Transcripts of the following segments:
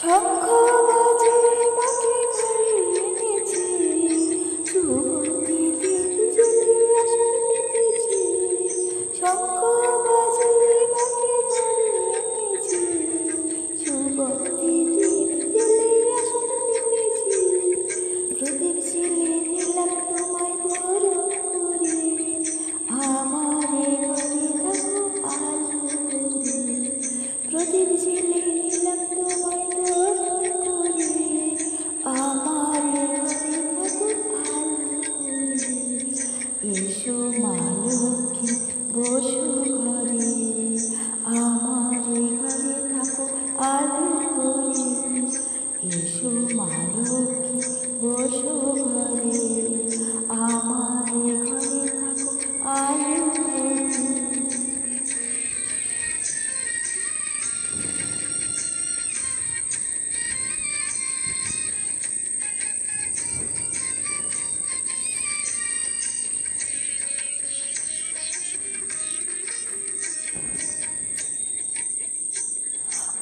Chocolate. 你说马路又不听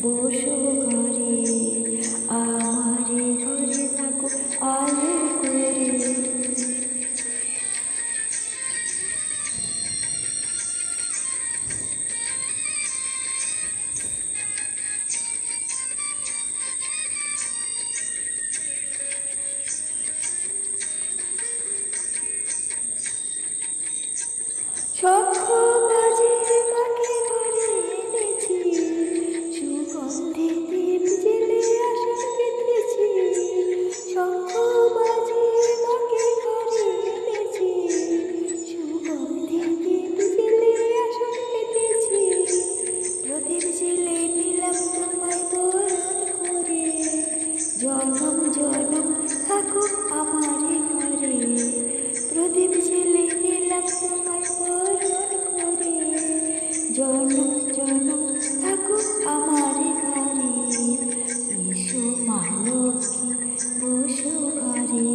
boas জনম জনম থাকো আমার ঘরে। এসো মা লক্ষ্মী, বসো ঘরে।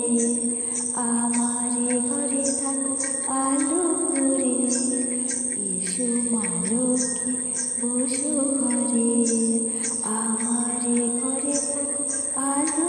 আমার ঘরে থাকো আলো করে এসো মা লক্ষ্মী, বসো ঘরে। আমার ঘরে থাকো আলো